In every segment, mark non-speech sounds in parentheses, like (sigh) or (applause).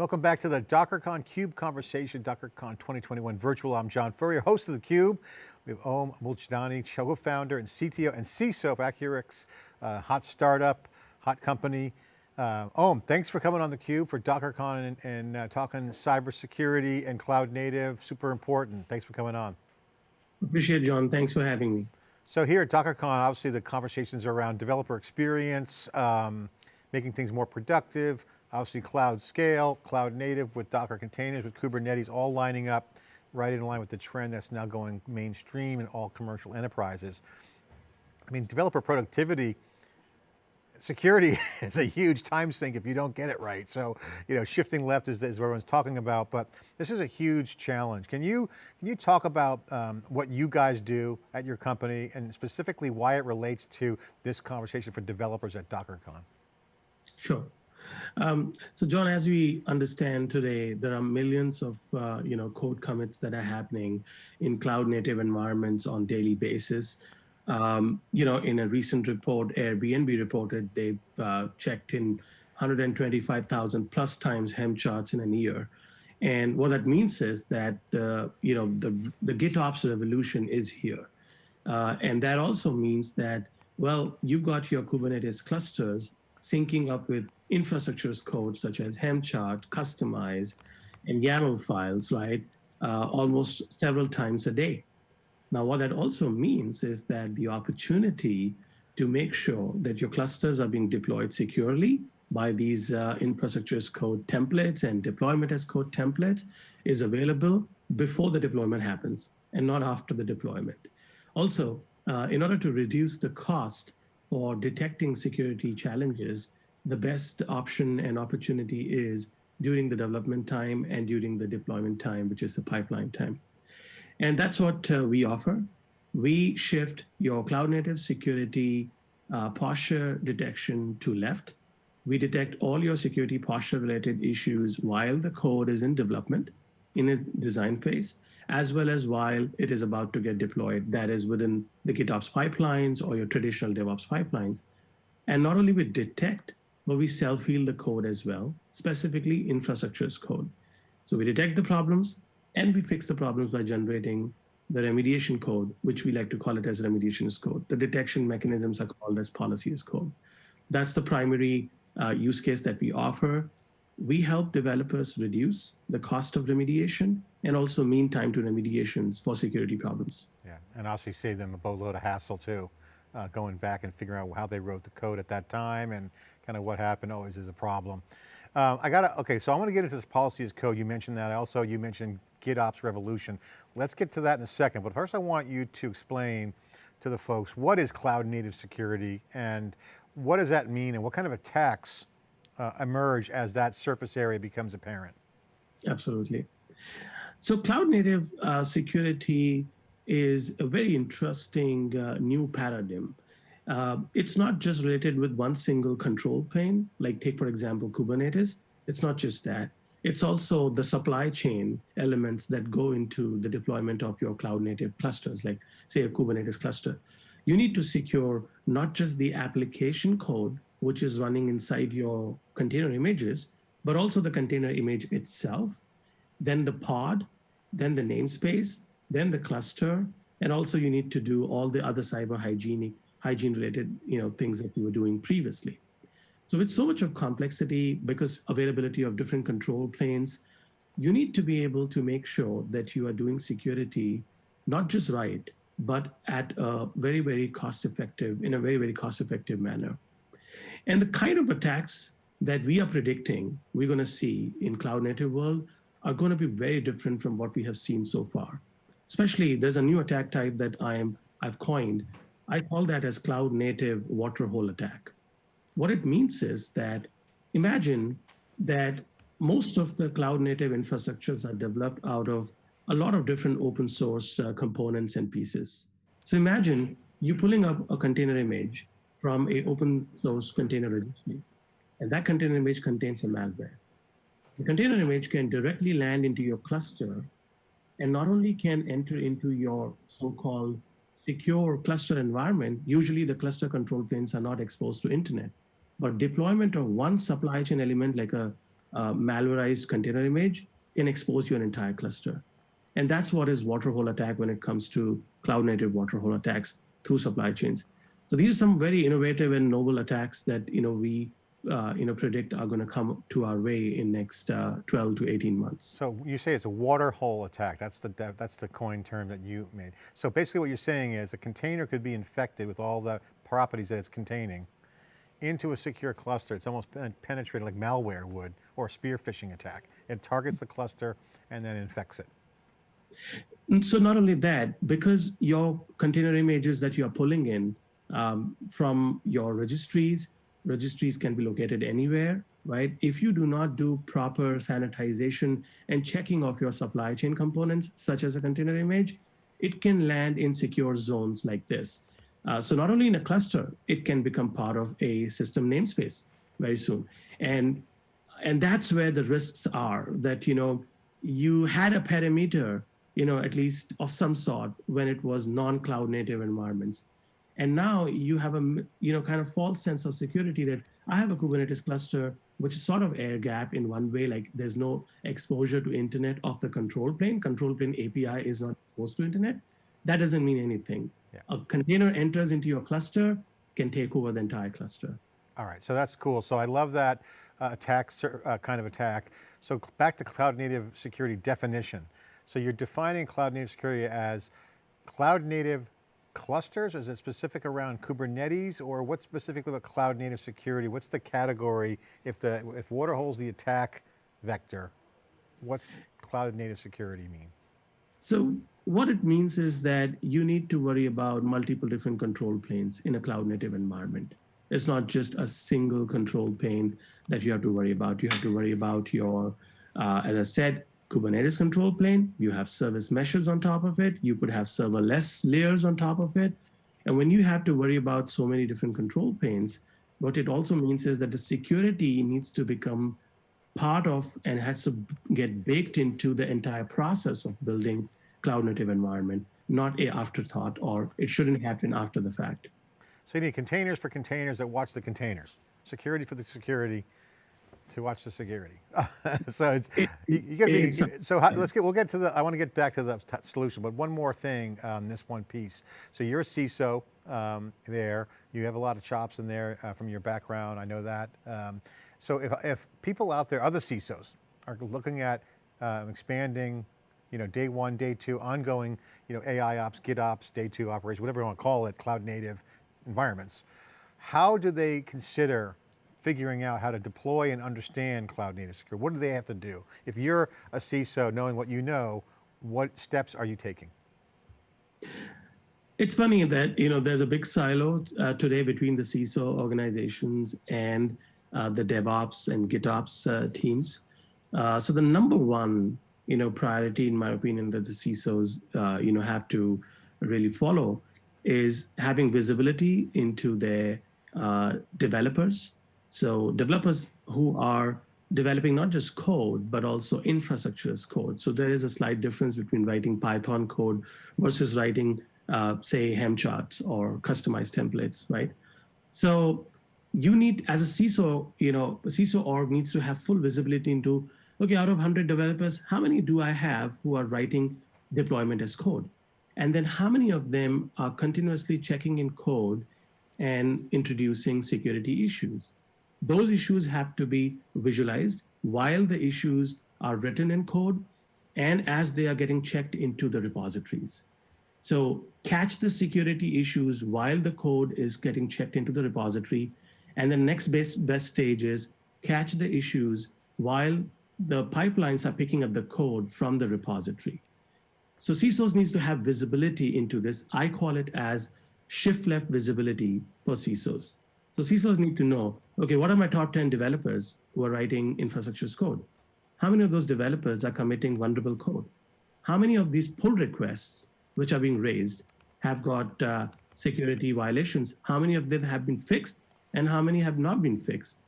Welcome back to the DockerCon CUBE conversation, DockerCon 2021 virtual. I'm John Furrier, host of the Cube. We have Om Moolchandani, co-founder and CTO and CISO of Accurics, uh, hot startup, hot company. Uh, Om, thanks for coming on the Cube for DockerCon and, and uh, talking cybersecurity and cloud native, super important. Thanks for coming on. Appreciate it, John, thanks for having me. So here at DockerCon, obviously the conversations are around developer experience, um, making things more productive, obviously cloud scale, cloud native with Docker containers, with Kubernetes, all lining up right in line with the trend that's now going mainstream in all commercial enterprises. I mean, developer productivity, security (laughs) is a huge time sink if you don't get it right. So, you know, shifting left is, is what everyone's talking about, but this is a huge challenge. Can you, can you talk about um, what you guys do at your company and specifically why it relates to this conversation for developers at DockerCon? Sure. Um, so John, as we understand today, there are millions of uh, you know code commits that are happening in cloud native environments on daily basis. Um, you know, in a recent report, Airbnb reported they uh, checked in 125,000 plus times Helm charts in a year. And what that means is that the you know the the GitOps revolution is here, uh, and that also means that well, you've got your Kubernetes clusters syncing up with infrastructure as code such as Helm chart, kustomize, and YAML files, right, uh, almost several times a day. Now, what that also means is that the opportunity to make sure that your clusters are being deployed securely by these uh, infrastructure as code templates and deployment as code templates is available before the deployment happens and not after the deployment. Also, uh, in order to reduce the cost for detecting security challenges, the best option and opportunity is during the development time and during the deployment time, which is the pipeline time. And that's what uh, we offer. We shift your cloud native security uh, posture detection to left. We detect all your security posture related issues while the code is in development in a design phase, as well as while it is about to get deployed, that is within the GitOps pipelines or your traditional DevOps pipelines. And not only we detect but we self-heal the code as well, specifically infrastructure as code. So we detect the problems and we fix the problems by generating the remediation code, which we like to call it as remediation as code. The detection mechanisms are called as policy as code. That's the primary uh, use case that we offer. We help developers reduce the cost of remediation and also mean time to remediations for security problems. Yeah, and also save them a boatload of hassle too, uh, going back and figuring out how they wrote the code at that time and kind of what happened always is a problem. Um, I got to, okay, so I want to get into this policy as code. You mentioned that. Also, you mentioned GitOps revolution. Let's get to that in a second. But first I want you to explain to the folks, what is cloud native security and what does that mean and what kind of attacks uh, emerge as that surface area becomes apparent? Absolutely. So cloud native uh, security is a very interesting uh, new paradigm. Uh, it's not just related with one single control plane, like take, for example, Kubernetes. It's not just that. It's also the supply chain elements that go into the deployment of your cloud native clusters, like say a Kubernetes cluster. You need to secure not just the application code, which is running inside your container images, but also the container image itself, then the pod, then the namespace, then the cluster, and also you need to do all the other cyber hygienic hygiene related you know, things that we were doing previously. So with so much of complexity, because availability of different control planes, you need to be able to make sure that you are doing security, not just right, but at a very, very cost effective, in a very, very cost effective manner. And the kind of attacks that we are predicting we're going to see in cloud native world are going to be very different from what we have seen so far. Especially there's a new attack type that I am, I've coined I call that as cloud native waterhole attack. What it means is that imagine that most of the cloud native infrastructures are developed out of a lot of different open source uh, components and pieces. So imagine you pulling up a container image from a open source container registry, and that container image contains a malware. The container image can directly land into your cluster and not only can enter into your so-called secure cluster environment, usually the cluster control planes are not exposed to internet. But deployment of one supply chain element like a uh, malwareized container image can expose your entire cluster. And that's what is waterhole attack when it comes to cloud native waterhole attacks through supply chains. So these are some very innovative and novel attacks that you know we uh, you know predict are going to come to our way in next uh, 12 to 18 months. So you say it's a water hole attack. That's the that's the coin term that you made. So basically, what you're saying is a container could be infected with all the properties that it's containing into a secure cluster. It's almost penetrated like malware would, or a spear phishing attack. It targets the cluster and then infects it. So not only that, because your container images that you are pulling in um, from your registries, registries can be located anywhere, right? If you do not do proper sanitization and checking of your supply chain components, such as a container image, it can land in secure zones like this. Uh, so not only in a cluster, it can become part of a system namespace very soon. And, and that's where the risks are that, you know, you had a perimeter, you know, at least of some sort when it was non-cloud native environments. And now you have a, you know, kind of false sense of security that I have a Kubernetes cluster, which is sort of air gap in one way, like there's no exposure to internet of the control plane. Control plane API is not exposed to internet. That doesn't mean anything. Yeah. A container enters into your cluster, can take over the entire cluster. All right, so that's cool. So I love that uh, attack, uh, kind of attack. So back to cloud native security definition. So you're defining cloud native security as cloud native clusters? Is it specific around Kubernetes or what's specifically about cloud native security? What's the category? If the if waterhole's the attack vector, what's cloud native security mean? So what it means is that you need to worry about multiple different control planes in a cloud native environment. It's not just a single control plane that you have to worry about. You have to worry about your, uh, as I said, Kubernetes control plane. You have service meshes on top of it. You could have serverless layers on top of it. And when you have to worry about so many different control planes, what it also means is that the security needs to become part of and has to get baked into the entire process of building cloud native environment, not a afterthought or it shouldn't happen after the fact. So you need containers for containers that watch the containers, security for the security to watch the security. (laughs) so it's, it, you, you gotta be, so how, let's get, we'll get to the, I want to get back to the solution, but one more thing, um, this one piece. So you're a CISO um, there, you have a lot of chops in there uh, from your background, I know that. Um, so if, if people out there, other CISOs, are looking at uh, expanding, you know, day one, day two, ongoing, you know, AI ops, GitOps, day two operations, whatever you want to call it, cloud native environments, how do they consider figuring out how to deploy and understand cloud native security? What do they have to do? If you're a CISO, knowing what you know, what steps are you taking? It's funny that you know there's a big silo uh, today between the CISO organizations and uh, the DevOps and GitOps uh, teams. Uh, so the number one, you know, priority, in my opinion, that the CISOs, you know, have to really follow is having visibility into their developers. So developers who are developing not just code, but also infrastructure as code. So there is a slight difference between writing Python code versus writing, uh, say, Helm charts or customized templates, right? So you need, as a CISO, you know, CISO org needs to have full visibility into, okay, out of 100 developers, how many do I have who are writing deployment as code? And then how many of them are continuously checking in code and introducing security issues? Those issues have to be visualized while the issues are written in code and as they are getting checked into the repositories. So catch the security issues while the code is getting checked into the repository and the next best, best stage is catch the issues while the pipelines are picking up the code from the repository. So CISOs needs to have visibility into this. I call it as shift left visibility for CISOs. So CISOs need to know, okay, what are my top 10 developers who are writing infrastructure's code? How many of those developers are committing vulnerable code? How many of these pull requests, which are being raised, have got uh, security violations? How many of them have been fixed and how many have not been fixed.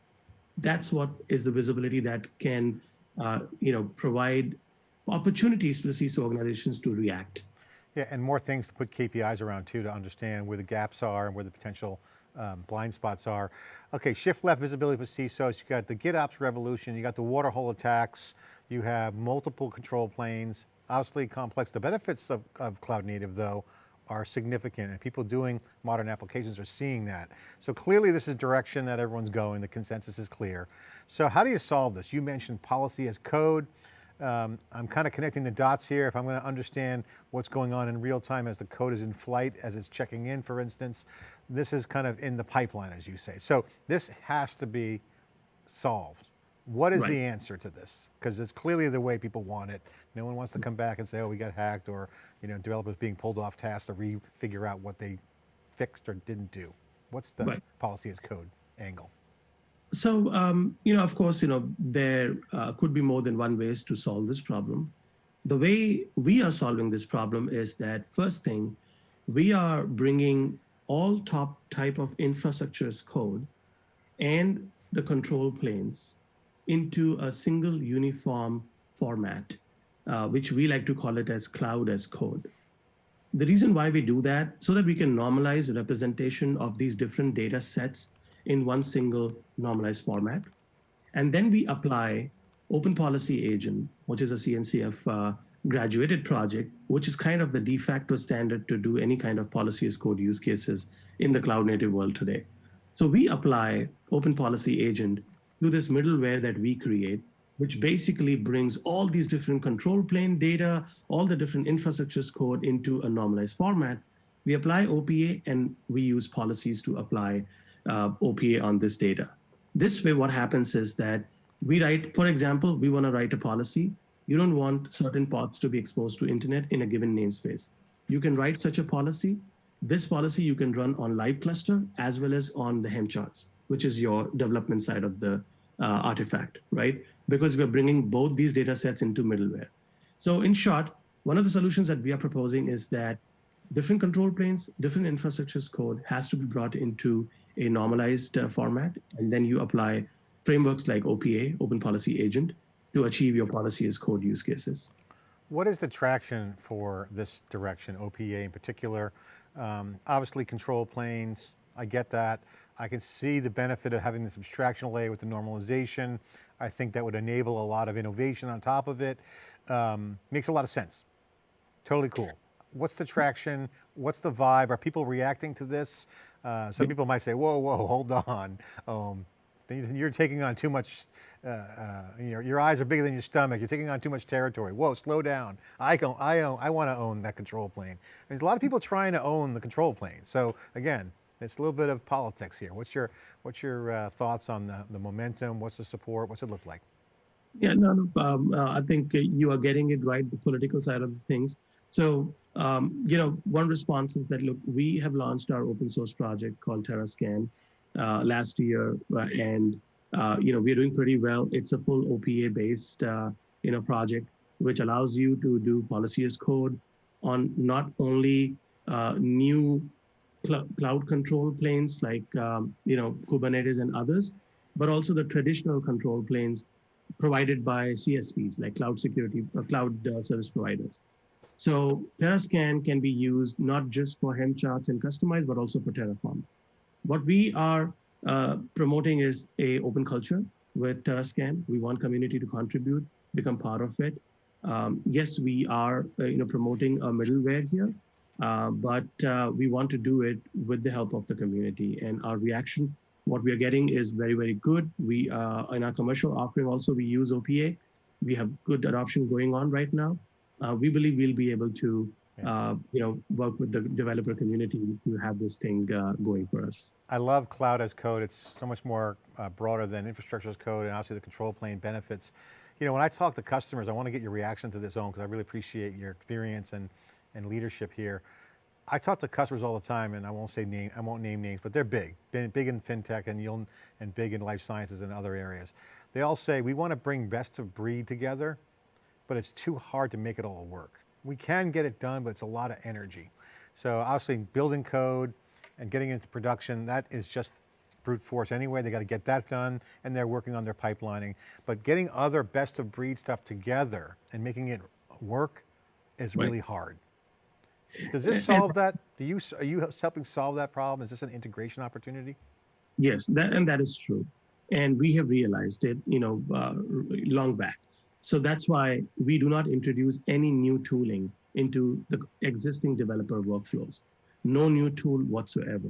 That's what is the visibility that can uh, you know, provide opportunities to the CISO organizations to react. Yeah, and more things to put KPIs around too to understand where the gaps are and where the potential um, blind spots are. Okay, shift left visibility for CISOs, you got the GitOps revolution, you got the waterhole attacks, you have multiple control planes, obviously complex. The benefits of, of cloud native though are significant and people doing modern applications are seeing that. So clearly this is direction that everyone's going, the consensus is clear. So how do you solve this? You mentioned policy as code. Um, I'm kind of connecting the dots here. If I'm going to understand what's going on in real time as the code is in flight, as it's checking in, for instance, this is kind of in the pipeline, as you say. So this has to be solved. What is Right. the answer to this? Because it's clearly the way people want it. No one wants to come back and say, oh, we got hacked or, you know, developers being pulled off task to re-figure out what they fixed or didn't do. What's the Right. policy as code angle? So, um, you know, of course, you know, there uh, could be more than one ways to solve this problem. The way we are solving this problem is that first thing, we are bringing all top type of infrastructure's code and the control planes into a single uniform format, uh, which we like to call it as cloud as code. The reason why we do that, so that we can normalize the representation of these different data sets in one single normalized format. And then we apply Open Policy Agent, which is a CNCF uh, graduated project, which is kind of the de facto standard to do any kind of policy as code use cases in the cloud native world today. So we apply Open Policy Agent to this middleware that we create, which basically brings all these different control plane data, all the different infrastructures code into a normalized format. We apply OPA and we use policies to apply uh, OPA on this data. This way, what happens is that we write, for example, we want to write a policy. You don't want certain pods to be exposed to internet in a given namespace. You can write such a policy. This policy you can run on live cluster as well as on the Helm charts, which is your development side of the uh, artifact, right? Because we're bringing both these data sets into middleware. So in short, one of the solutions that we are proposing is that different control planes, different infrastructures code has to be brought into a normalized uh, format, and then you apply frameworks like OPA, Open Policy Agent, to achieve your policy as code use cases. What is the traction for this direction, OPA in particular? Um, obviously control planes, I get that. I can see the benefit of having this abstraction layer with the normalization. I think that would enable a lot of innovation on top of it. Um, makes a lot of sense. Totally cool. What's the traction? What's the vibe? Are people reacting to this? Uh, some people might say, whoa, whoa, (laughs) hold on. Um, then you're taking on too much, uh, uh, your, your eyes are bigger than your stomach. You're taking on too much territory. Whoa, slow down. I, go, I, own, I want to own that control plane. There's a lot of people trying to own the control plane. So again, it's a little bit of politics here. What's your, what's your uh, thoughts on the, the momentum? What's the support? What's it look like? Yeah, no, no um, uh, I think you are getting it right, the political side of things. So, um, you know, one response is that, look, we have launched our open source project called TerraScan uh, last year, uh, and, you know, we're doing pretty well. It's a full OPA based, uh, you know, project, which allows you to do policy as code on not only uh, new cl cloud control planes like, um, you know, Kubernetes and others, but also the traditional control planes provided by CSPs like cloud security, uh, cloud uh, service providers. So TerraScan can be used not just for Helm charts and kustomize, but also for Terraform. What we are uh, promoting is a open culture with TerraScan. We want community to contribute, become part of it. Um, yes, we are uh, you know promoting a middleware here, uh, but uh, we want to do it with the help of the community. And our reaction, what we are getting is very very good. We uh, in our commercial offering also we use OPA. We have good adoption going on right now. We believe we'll be able to uh, you know work with the developer community to have this thing uh, going for us. I love cloud as code. It's so much more uh, broader than infrastructure as code and obviously the control plane benefits. You know, when I talk to customers, I want to get your reaction to this own because I really appreciate your experience and, and leadership here. I talk to customers all the time and I won't say name, I won't name names, but they're big, big, big in fintech and you'll, and big in life sciences and other areas. They all say, we want to bring best of breed together, but it's too hard to make it all work. We can get it done, but it's a lot of energy. So obviously building code and getting into production, that is just brute force anyway. They got to get that done and they're working on their pipelining. But getting other best of breed stuff together and making it work is Right. really hard. Does this solve that? Do you, are you helping solve that problem? Is this an integration opportunity? Yes, that, and that is true. And we have realized it, you know, uh, long back. So that's why we do not introduce any new tooling into the existing developer workflows. No new tool whatsoever.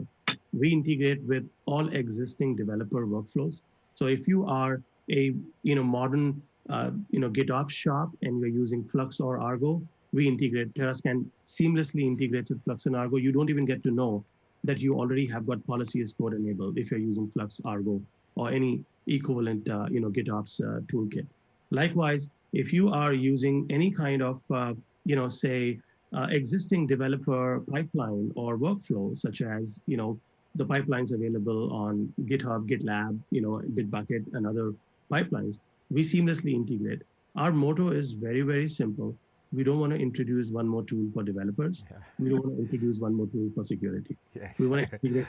We integrate with all existing developer workflows. So if you are a, you know, modern, uh, you know, GitOps shop and you're using Flux or Argo, we integrate, Terrascan seamlessly integrates with Flux and Argo. You don't even get to know that you already have got policy as code enabled if you're using Flux, Argo, or any equivalent, uh, you know, GitOps uh, toolkit. Likewise, if you are using any kind of, uh, you know, say, uh, existing developer pipeline or workflow, such as, you know, the pipelines available on GitHub, GitLab, you know, Bitbucket, and other pipelines, we seamlessly integrate. Our motto is very, very simple. We don't want to introduce one more tool for developers. Yeah. We don't want to introduce one more tool for security. (laughs) Yeah. We want to integrate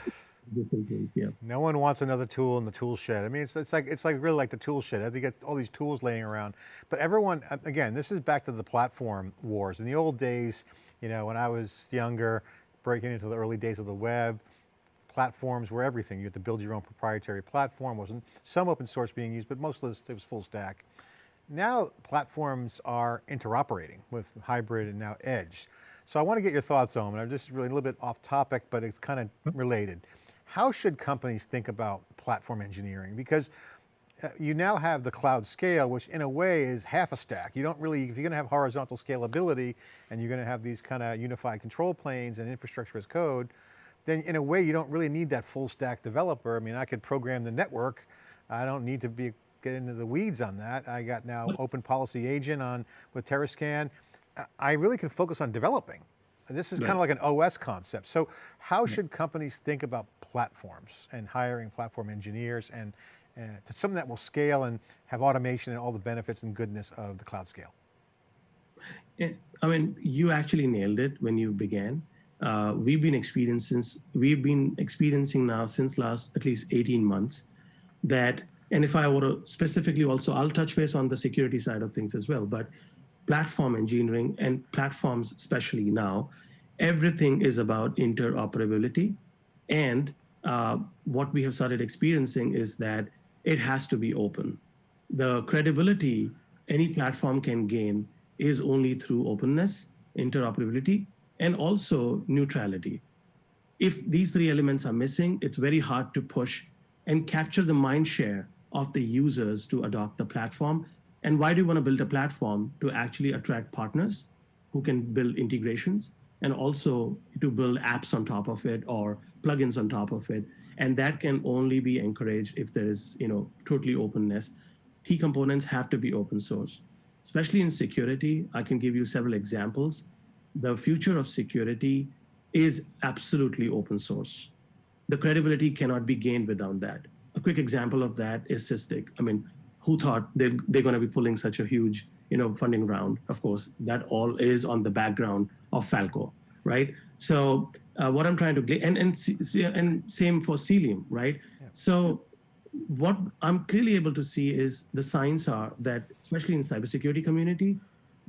different things. Yeah. No one wants another tool in the tool shed. I mean, it's, it's like it's like really like the tool shed. I think got all these tools laying around, but everyone again, this is back to the platform wars. In the old days, you know, when I was younger, breaking into the early days of the web, platforms were everything. You had to build your own proprietary platform. Wasn't some open source being used, but most of it was full stack. Now platforms are interoperating with hybrid and now edge. So I want to get your thoughts on it. I'm just really a little bit off topic, but it's kind of hmm. related. How should companies think about platform engineering? Because uh, you now have the cloud scale, which in a way is half a stack. You don't really, if you're going to have horizontal scalability and you're going to have these kind of unified control planes and infrastructure as code, then in a way you don't really need that full stack developer. I mean, I could program the network. I don't need to be get into the weeds on that. I got now open policy agent on with Terrascan. I- really can focus on developing. This is kind of like an OS concept. So how should companies think about platforms and hiring platform engineers and uh, to something that will scale and have automation and all the benefits and goodness of the cloud scale? I mean, you actually nailed it when you began. Uh, we've been experiencing we've been experiencing now since last at least 18 months that, and if I were to specifically also, I'll touch base on the security side of things as well, but platform engineering and platforms, especially now, everything is about interoperability. And uh, what we have started experiencing is that it has to be open. The credibility any platform can gain is only through openness, interoperability, and also neutrality. If these three elements are missing, it's very hard to push and capture the mind share of the users to adopt the platform. And why do you want to build a platform? To actually attract partners who can build integrations and also to build apps on top of it or plugins on top of it. And that can only be encouraged if there is, you know, totally openness. Key components have to be open source. Especially in security, I can give you several examples. The future of security is absolutely open source. The credibility cannot be gained without that. A quick example of that is Sysdig. I mean, who thought they're, they're going to be pulling such a huge you know, funding round? Of course, that all is on the background of Falco, right? So uh, what I'm trying to and, and, and same for Cilium, right? So what I'm clearly able to see is the signs are that, especially in cybersecurity community,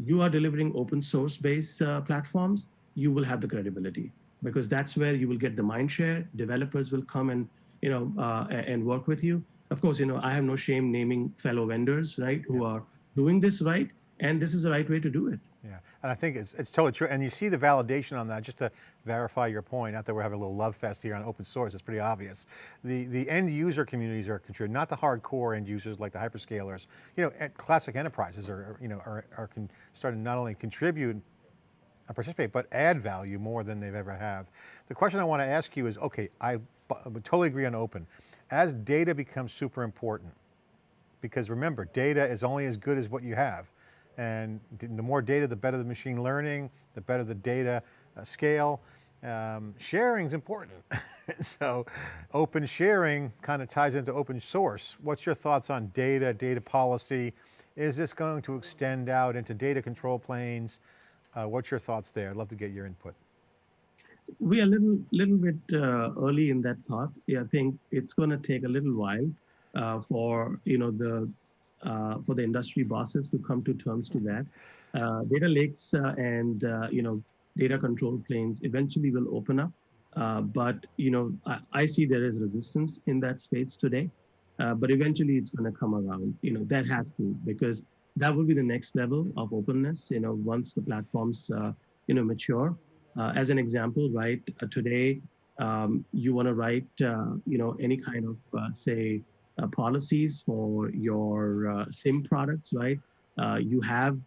you are delivering open source based uh, platforms, you will have the credibility because that's where you will get the mind share. Developers will come and you know uh, and work with you. Of course, you know I have no shame naming fellow vendors, right, who are doing this right, and this is the right way to do it. Yeah, and I think it's, it's totally true. And you see the validation on that, just to verify your point, not that we're having a little love fest here on open source, it's pretty obvious. The, the end user communities are contributing, not the hardcore end users like the hyperscalers. You know, classic enterprises are, you know, are, are starting to not only contribute and participate, but add value more than they've ever have. The question I want to ask you is, okay, I, totally agree on open. As data becomes super important, because remember, data is only as good as what you have. And the more data, the better the machine learning, the better the data uh, scale. Um, sharing is important. (laughs) so open sharing kind of ties into open source. What's your thoughts on data, data policy? Is this going to extend out into data control planes? Uh, what's your thoughts there? I'd love to get your input. we are a little little bit uh, early in that thought. Yeah, I think it's going to take a little while uh, for you know the uh, for the industry bosses to come to terms to that. Uh, data lakes uh, and uh, you know data control planes eventually will open up. But you know, I, I, see there is resistance in that space today. But eventually, it's going to come around. You know, that has to because that will be the next level of openness. You know, once the platforms you know mature. As an example, right today, um, you want to write you know any kind of say Uh, policies for your uh, SIEM products, right? Uh, you have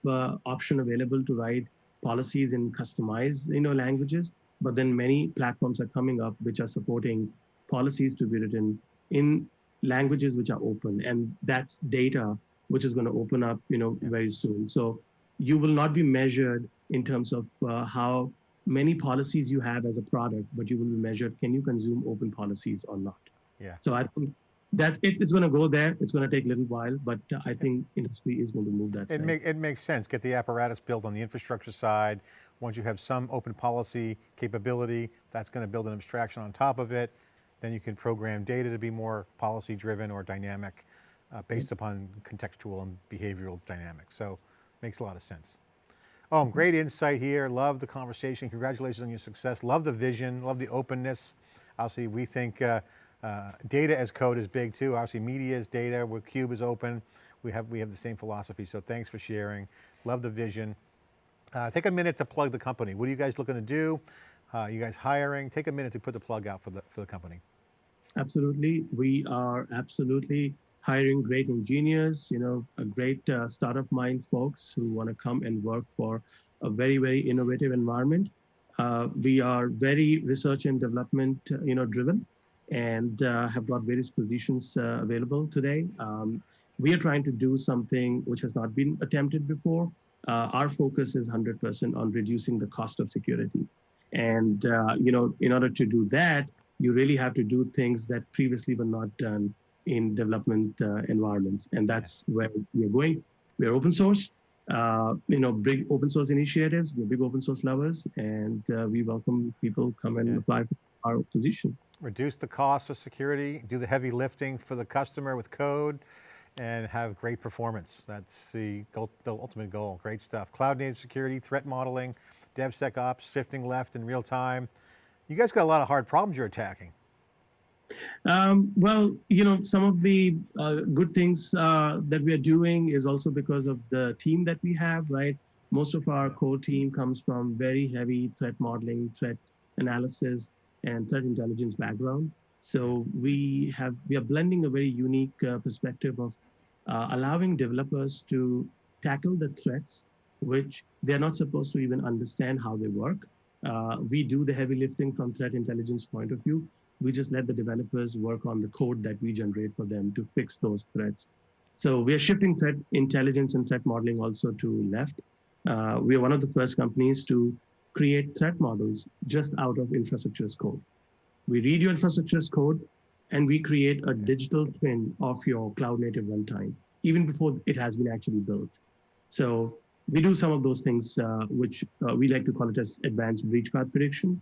option available to write policies in customized you know languages but then many platforms are coming up which are supporting policies to be written in languages which are open and that's data which is going to open up you know very soon. So you will not be measured in terms of uh, how many policies you have as a product but you will be measured can you consume open policies or not? Yeah. So i think that it, it's going to go there. It's going to take a little while, but uh, I think industry is going to move that. It, make, it makes sense. Get the apparatus built on the infrastructure side. Once you have some open policy capability, that's going to build an abstraction on top of it. Then you can program data to be more policy driven or dynamic uh, based upon contextual and behavioral dynamics. So makes a lot of sense. Oh, great insight here. Love the conversation. Congratulations on your success. Love the vision, love the openness. Obviously, we think uh, uh, data as code is big too. Obviously media is data, where Cube is open. We have, we have the same philosophy, so thanks for sharing. Love the vision. Uh, take a minute to plug the company. What are you guys looking to do? Uh, you guys hiring? Take a minute to put the plug out for the, for the company. Absolutely. We are absolutely hiring great engineers, you know, a great uh, startup mind folks who want to come and work for a very, very innovative environment. Uh, we are very research and development, uh, you know, driven and uh, have got various positions uh, available today. Um, we are trying to do something which has not been attempted before. Uh, our focus is 100% on reducing the cost of security. And, uh, you know, in order to do that, you really have to do things that previously were not done in development uh, environments. And that's where we're going. We're open source. Uh, you know, big open source initiatives. We're big open source lovers, and we welcome people come and yeah. apply for our positions. Reduce the cost of security, do the heavy lifting for the customer with code, and have great performance. That's the, goal, the ultimate goal, great stuff. Cloud native security, threat modeling, DevSecOps, shifting left in real time. You guys got a lot of hard problems you're attacking. Um, well, you know, some of the uh, good things uh, that we are doing is also because of the team that we have, right? Most of our core team comes from very heavy threat modeling, threat analysis, and threat intelligence background. So we have we are blending a very unique uh, perspective of uh, allowing developers to tackle the threats which they're not supposed to even understand how they work. Uh, we do the heavy lifting from threat intelligence point of view. We just let the developers work on the code that we generate for them to fix those threats. So we are shifting threat intelligence and threat modeling also to left. Uh, we are one of the first companies to create threat models just out of infrastructure as code. We read your infrastructure as code and we create a digital twin of your cloud native runtime, even before it has been actually built. So we do some of those things, uh, which uh, we like to call it as advanced breach path prediction,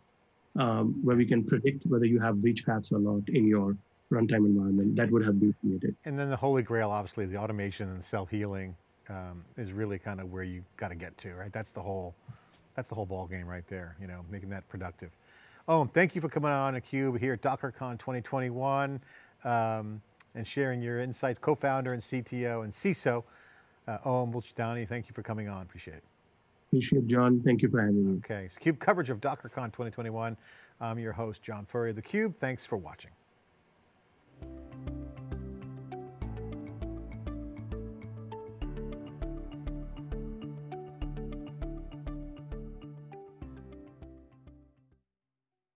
um, where we can predict whether you have breach paths or not in your runtime environment that would have been created. And then the holy grail, obviously the automation and self-healing um, is really kind of where you got to get to, right? That's the whole that's the whole ball game right there, you know, making that productive. Oh, thank you for coming on theCUBE here at DockerCon 2021 um, and sharing your insights, co-founder and CTO and CISO, uh, Moolchandani, thank you for coming on, appreciate it. Appreciate it, John, thank you for having me. Okay, it's CUBE coverage of DockerCon 2021. I'm your host, John Furrier of theCUBE, thanks for watching.